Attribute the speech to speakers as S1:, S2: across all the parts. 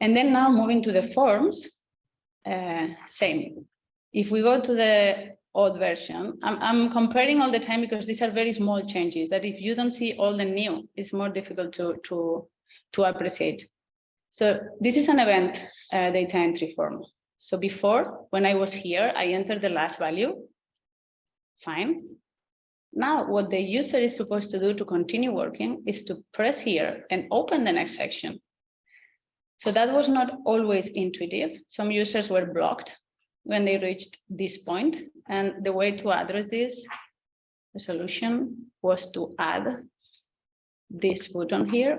S1: And then now moving to the forms, uh, same. If we go to the old version, I'm, I'm comparing all the time because these are very small changes that if you don't see all the new, it's more difficult to, to, to appreciate. So this is an event uh, data entry form. So before, when I was here, I entered the last value. Fine. Now, what the user is supposed to do to continue working is to press here and open the next section. So that was not always intuitive. Some users were blocked when they reached this point. And the way to address this, the solution was to add this button here.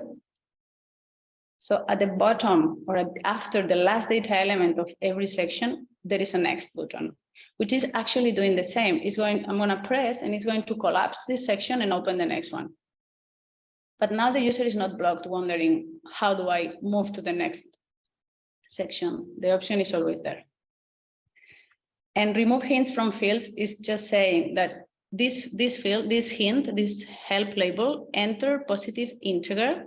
S1: So at the bottom or after the last data element of every section, there is a next button, which is actually doing the same. It's going, I'm going to press and it's going to collapse this section and open the next one. But now the user is not blocked wondering, how do I move to the next section? The option is always there. And remove hints from fields is just saying that this, this field, this hint, this help label, enter positive integer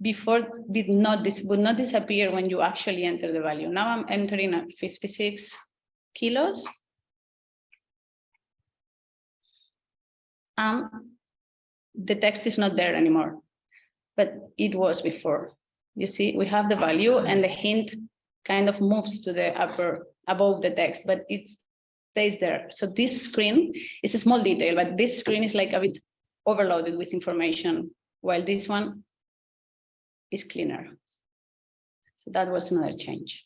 S1: before did not this would not disappear when you actually enter the value. Now I'm entering at 56 kilos. Um, the text is not there anymore, but it was before. You see, we have the value and the hint kind of moves to the upper above the text, but it stays there. So this screen is a small detail, but this screen is like a bit overloaded with information, while this one is cleaner. So that was another change.